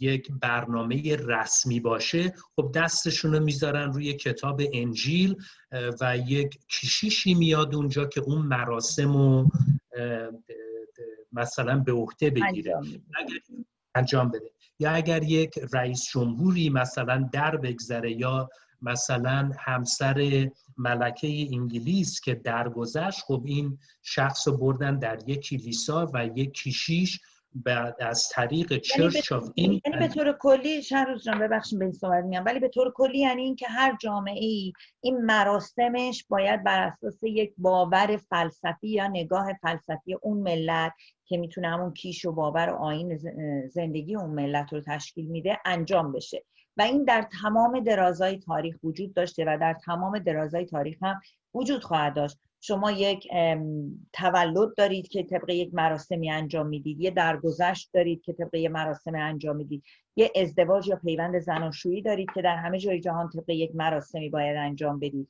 یک برنامه رسمی باشه خب دستشون رو می‌ذارن روی کتاب انجیل و یک کشیشی میاد اونجا که اون مراسم رو مثلا به عهده بگیره. انجام بده. یا اگر یک رئیس جمهوری مثلا در بگذره یا مثلا همسر ملکه انگلیس که درگذشت خب این شخص رو بردن در یک کلیسا و یک کشیش بعد از طریق چرچ آف این یعنی به طور کلی روز جان ببخشید به این صحبت میام ولی به طور کلی یعنی اینکه هر جامعه ای این مراسمش باید بر اساس یک باور فلسفی یا نگاه فلسفی اون ملت که می‌تونه همون کیش و باور و آین زندگی اون ملت رو تشکیل میده انجام بشه. و این در تمام درازای تاریخ وجود داشته و در تمام درازای تاریخ هم وجود خواهد داشت. شما یک تولد دارید که طبق یک مراسمی انجام می‌دید یه درگذشت دارید که طبق یک مراسم انجام می‌دید یه ازدواج یا پیوند زناشویی دارید که در همه جای جهان طبق یک مراسمی باید انجام بدید.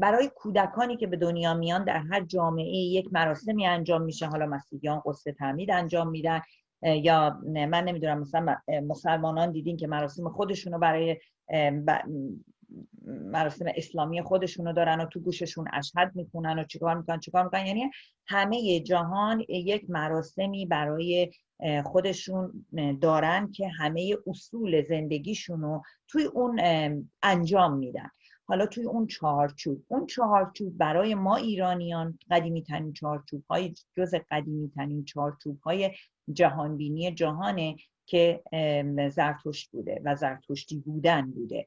برای کودکانی که به دنیا میان در هر جامعه یک مراسمی انجام میشه. حالا مسیحیان قصه تعمید انجام میدن. یا من نمی‌دونم مثلا مسلمانان دیدین که مراسم خودشونو برای مراسم اسلامی خودشونو دارن و تو گوششون اشهد می‌کنن و چیکار می‌کنن چیکار می‌کنن؟ یعنی همه جهان یک مراسمی برای خودشون دارن که همه اصول زندگیشونو توی اون انجام میدن. حالا توی اون چهارچوب اون چهارچوب برای ما ایرانیان قدیمی ترین چهارچوب های جز قدیمی ترین چهارچوب های جهانبینی جهانه که زرتشت بوده و زرتشتی بودن بوده.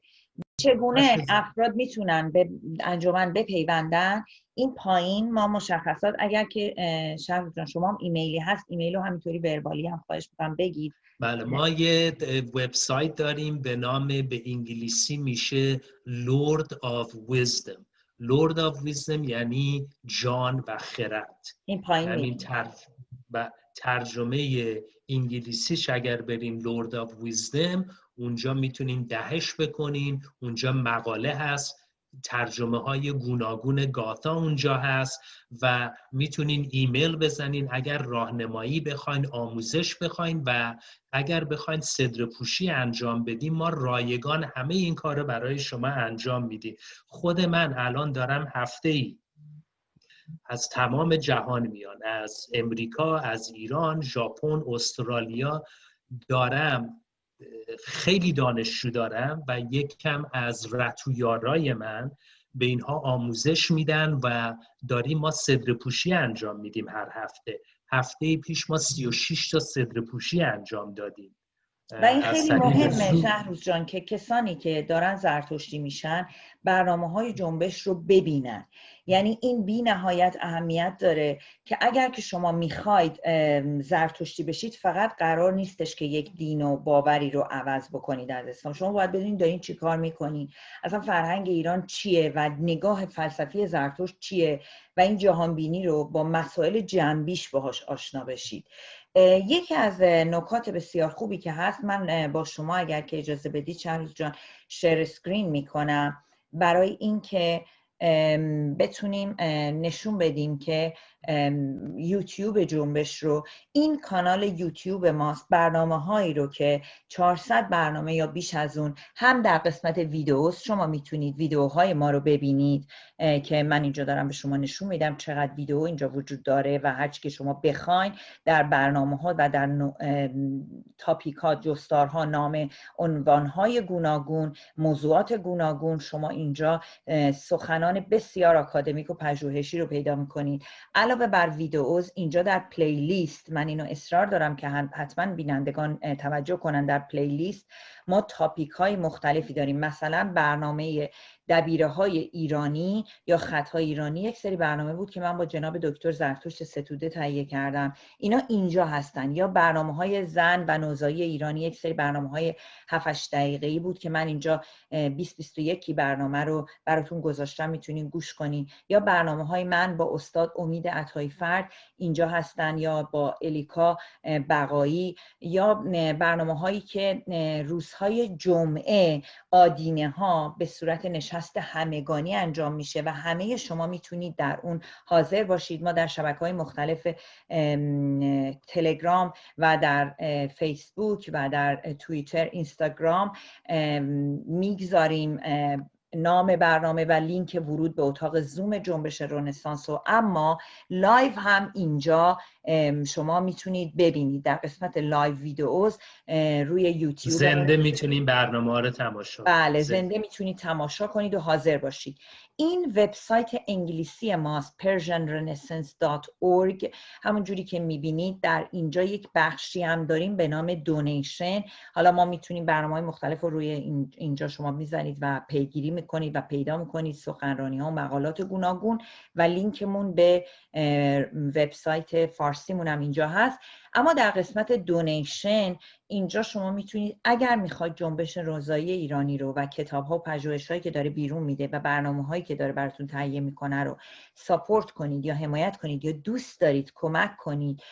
چگونه افراد می‌تونن به انجمن بپیوندن؟ این پایین ما مشخصات اگر که شهر جان شما هم ایمیلی هست ایمیل رو همینطوری وربالی هم خواهش می‌کنم بگید. بله ما یه وبسایت داریم به نام به انگلیسی میشه Lord of Wisdom. Lord of Wisdom یعنی جان و خرد. این پایین همین ترجمه انگلیسیش اگر بریم Lord of Wisdom اونجا می‌تونین دهش بکنین اونجا مقاله هست. ترجمه های گوناگون گاتا اونجا هست و می‌تونین ایمیل بزنین. اگر راهنمایی بخواین آموزش بخواین و اگر بخواین صدر پوشی انجام بدیم ما رایگان همه این کار برای شما انجام میدیم. خود من الان دارم هفته ای از تمام جهان میان از امریکا از ایران ژاپن استرالیا دارم. خیلی دانشجو دارم و یک کم از رتویارای من به اینها آموزش میدن و داریم ما صدر پوشی انجام میدیم هر هفته. هفته پیش ما 36 تا صدر پوشی انجام دادیم. و این خیلی مهمه شهروز جان که کسانی که دارن زرتشتی میشن برنامه های جنبش رو ببینن. یعنی این بی نهایت اهمیت داره که اگر که شما می‌خواید زرتشتی بشید فقط قرار نیستش که یک دین و باوری رو عوض بکنید از اسلام شما باید بدونید دارین چی کار می‌کنید اصلا فرهنگ ایران چیه و نگاه فلسفی زرتشت چیه و این جهان بینی رو با مسائل جنبیش باهاش آشنا بشید. یکی از نکات بسیار خوبی که هست من با شما اگر که اجازه بدید چند جان شیر سکرین می‌کنم. برای اینکه بتونیم نشون بدیم که یوتیوب جنبش رو. این کانال یوتیوب ماست برنامه هایی رو که 400 برنامه یا بیش از اون هم در قسمت ویدیوست شما می‌تونید ویدیوهای ما رو ببینید که من اینجا دارم به شما نشون میدم چقدر ویدیو اینجا وجود داره و هرچی که شما بخواین در برنامه ها و در تاپیک ها جستارها نام عنوان های گوناگون موضوعات گوناگون شما اینجا سخنان بسیار آکادمیک و پژوهشی رو پیدا می‌کنید. علاوه بر ویدئوز اینجا در پلیلیست من اینو اصرار دارم که حتما بینندگان توجه کنن در پلیلیست ما تاپیک های مختلفی داریم. مثلا برنامه دبیره های ایرانی یا خطهای ایرانی. یک سری برنامه بود که من با جناب دکتر زرتشت ستوده تهیه کردم. اینا اینجا هستن. یا برنامه های زن و نوزایی ایرانی. یک سری برنامه های 7 دقیقه ای بود که من اینجا 20 21 برنامه رو براتون گذاشتم. می‌تونین گوش کنین. یا برنامه های من با استاد امید عطای فرد اینجا هستن. یا با الیکا بقایی. یا برنامه هایی که روزهای جمعه آدینه ها به صورت نشست همگانی انجام میشه و همه شما می‌تونید در اون حاضر باشید. ما در شبکه های مختلف تلگرام و در فیسبوک و در توییتر اینستاگرام می‌گذاریم نام برنامه و لینک ورود به اتاق زوم جنبش رونسانس و اما live هم اینجا شما می‌تونید ببینید. در قسمت live videos روی یوتیوب زنده می‌تونید برنامه رو تماشا بله زنده. می‌تونید تماشا کنید و حاضر باشید. این وبسایت انگلیسی ماست persianrenaissance.org همون جوری که می‌بینید در اینجا یک بخشی هم داریم به نام donation حالا ما می‌تونیم برنامه های مختلف رو روی اینجا شما می‌زنید و پیگیری می‌کنید و پیدا می‌کنید سخنرانی ها و مقالات گوناگون. و لینکمون به وبسایت فارسیمون هم اینجا هست. اما در قسمت دونیشن اینجا شما می‌تونید اگر می‌خواید جنبش روزایی ایرانی رو و کتاب ها و پژوهش هایی که داره بیرون میده و برنامه هایی که داره براتون تهیه می‌کنه رو ساپورت کنید یا حمایت کنید یا دوست دارید کمک کنید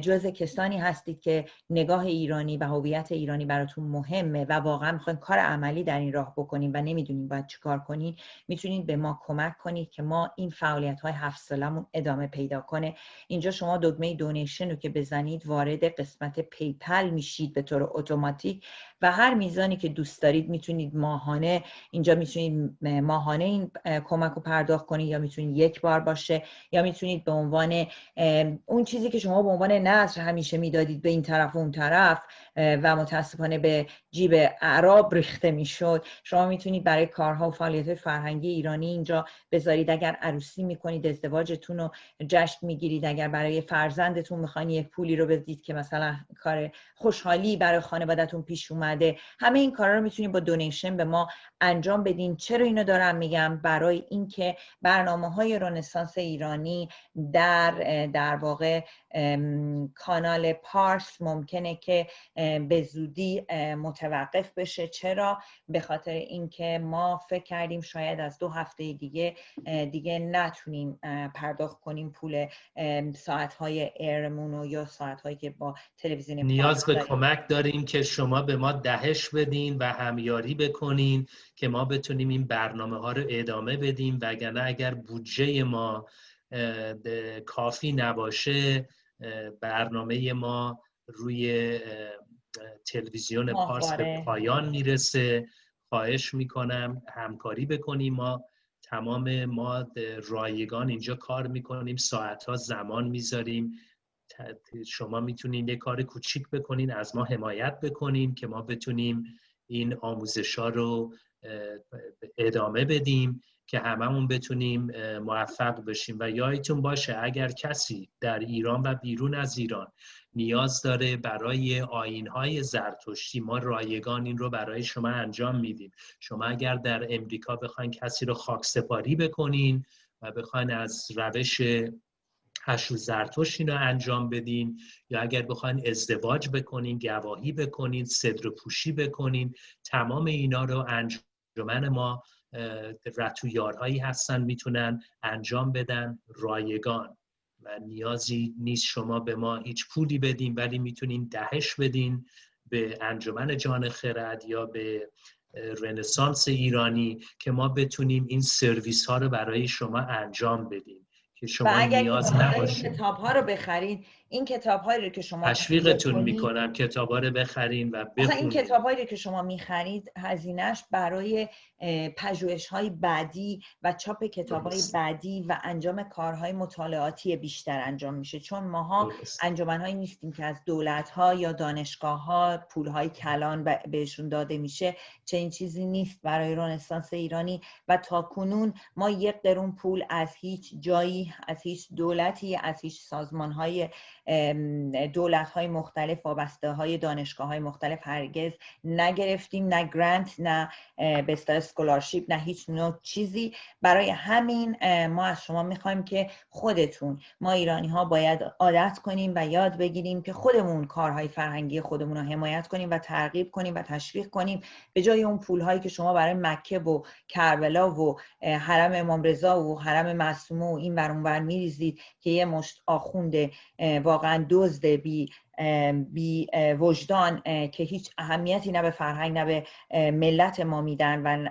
جز کسانی هستید که نگاه ایرانی و هویت ایرانی براتون مهمه و واقعا می‌خواین کار عملی در این راه بکنید و نمی‌دونید باید چیکار کنید می‌تونید به ما کمک کنید که ما این فعالیت های هفت سالمون ادامه پیدا کنه. اینجا شما دکمه دونیشن رو که بزنید وارد قسمت پیپل میشید. به طور اتوماتیک و هر میزانی که دوست دارید می‌تونید ماهانه اینجا می‌تونید ماهانه این کمک رو پرداخت کنید یا می‌تونید یک بار باشه یا می‌تونید به عنوان اون چیزی که شما به عنوان نظر همیشه می‌دادید به این طرف و اون طرف و متاسفانه به جیب اعراب ریخته می‌شد. شما می‌تونید برای کارها و فعالیت فرهنگی ایرانی اینجا بذارید. اگر عروسی می‌کنید ازدواجتون رو جشن می‌گیرید. اگر برای فرزندتون می‌خواین یک پولی رو بدید که مثلا کار خوشحالی برای خانوادهتون پیش اومده. همه این کارا رو می‌تونید با دونیشن به ما انجام بدین. چرا اینو دارم میگم؟ برای اینکه برنامه های رنسانس ایرانی در در واقع کانال پارس ممکنه که به زودی متوقف بشه. چرا؟ به خاطر اینکه ما فکر کردیم شاید از دو هفته دیگه دیگه نتونیم پرداخت کنیم پول ساعت های ایرمون یا ساعت هایی که با تلویزیون نیاز به کمک داریم که شما به ما دهش بدین و همیاری بکنین که ما بتونیم این برنامه ها رو ادامه بدیم وگرنه اگر بودجه ما کافی نباشه برنامه ما روی تلویزیون پارس به پایان می‌رسه. خواهش می‌کنم همکاری بکنیم. ما تمام ما رایگان اینجا کار می‌کنیم. ساعتها زمان می‌ذاریم. شما می‌تونید یه کار کوچیک بکنین از ما حمایت بکنین که ما بتونیم این آموزش ها رو ادامه بدیم که هممون بتونیم موفق بشیم. و یادتون باشه اگر کسی در ایران و بیرون از ایران نیاز داره برای های زرتشتی ما رایگان این رو برای شما انجام میدیم. شما اگر در امریکا بخواین کسی رو خاکسپاری بکنین و بخواین از روش هشو زرتشت رو انجام بدین یا اگر بخواین ازدواج بکنین گواهی بکنین صدر پوشی بکنین تمام اینا رو انجمن ما رتویارهایی هستن می‌تونن انجام بدن. رایگان. و نیازی نیست شما به ما هیچ پولی بدین ولی می‌تونین دهش بدین به انجمن جان خرد یا به رنسانس ایرانی که ما بتونیم این سرویس ها رو برای شما انجام بدیم که شما نیاز نباشه کتاب ها رو بخرید این کتاب هایی رو که شما تشویقتون می‌کنم کتاب ها رو بخرین و بخونید این کتاب هایی رو که شما می‌خرید هزینهش برای پژوهش های بعدی و چاپ کتاب های بعدی و انجام کارهای مطالعاتی بیشتر انجام میشه. چون ماها انجامن هایی نیستیم که از دولت ها یا دانشگاه ها پول های کلان بهشون داده میشه. چنین چیزی نیست برای رنسانس ایرانی. و تا کنون ما یک درون پول از هیچ جایی از هیچ دولتی از هیچ سازمان های دولت های مختلف وابسته های دانشگاه های مختلف هرگز نگرفتیم نه گرانت نه به اسکولارشیپ نه هیچ نوع چیزی. برای همین ما از شما می‌خوایم که خودتون ما ایرانی ها باید عادت کنیم و یاد بگیریم که خودمون کارهای فرهنگی خودمون رو حمایت کنیم و ترغیب کنیم و تشویق کنیم به جای اون پول هایی که شما برای مکه و کربلا و حرم امام رضا و حرم معصومه و این ور میریزید که یه مشت آخونده واقعا دزد بی بی وجدان که هیچ اهمیتی نه به فرهنگ نه به ملت ما میدن و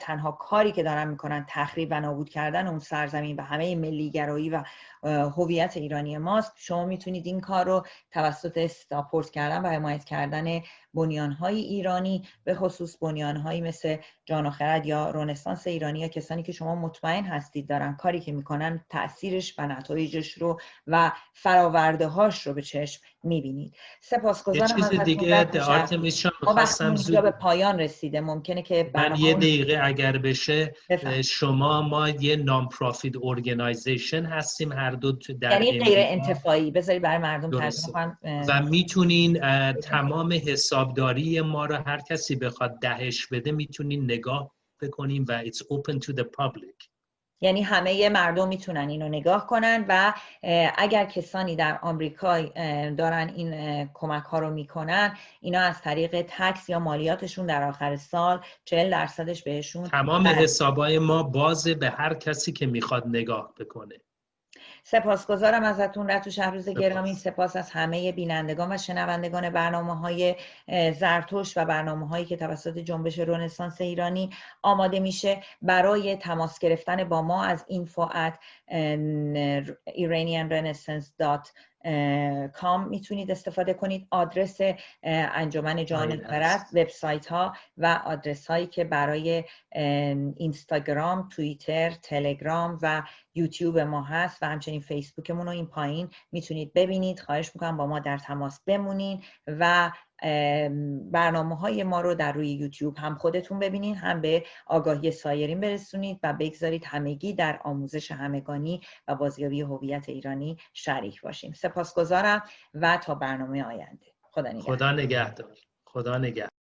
تنها کاری که دارن می‌کنن تخریب و نابود کردن اون سرزمین و همه ملیگرایی و هویت ایرانی ماست. شما می‌تونید این کار رو توسط ساپورت کردن و حمایت کردن بنیانهای ایرانی به خصوص بنیانهایی مثل جان و خرد یا رنسانس ایرانی یا کسانی که شما مطمئن هستید دارن کاری که می‌کنن تاثیرش و نتایجش رو و فراورده هاش رو به چشم می‌بینید. سپاسگزارم از دیگه ما به پایان رسیده ممکنه که من یه دقیقه اگر بشه شما ما یه non-profit organization هستیم هر دو در یعنی غیر انتفاعی. بذاری برای مردم ترجمه و می‌تونین تمام حسابداری ما رو هر کسی بخواد دهش بده می‌تونین نگاه بکنیم و it's open to the public. یعنی همه مردم می‌تونن اینو نگاه کنن و اگر کسانی در آمریکا دارن این کمک ها رو می‌کنن اینا از طریق تکس یا مالیاتشون در آخر سال 40 درصدش بهشون تمام حسابای ما بازه به هر کسی که می‌خواد نگاه بکنه. سپاسگزارم ازتون. رتو شهروز گرامی. سپاس از همه بینندگان و شنوندگان برنامه های زرتوش و برنامه هایی که توسط جنبش رونسانس ایرانی آماده میشه برای تماس گرفتن با ما از info at کام می‌تونید استفاده کنید. آدرس انجمن جهانی خرد وبسایت ها و آدرس هایی که برای اینستاگرام توییتر تلگرام و یوتیوب ما هست و همچنین فیسبوکمون رو این پایین می‌تونید ببینید. خواهش می‌کنم با ما در تماس بمونین و برنامه های ما رو در روی یوتیوب هم خودتون ببینید هم به آگاهی سایرین برسونید و بگذارید همگی در آموزش همگانی و بازیابی هویت ایرانی شریک باشیم. سپاسگزارم و تا برنامه آینده. خدا نگهدار. خدا نگهدار. خدا نگهدار.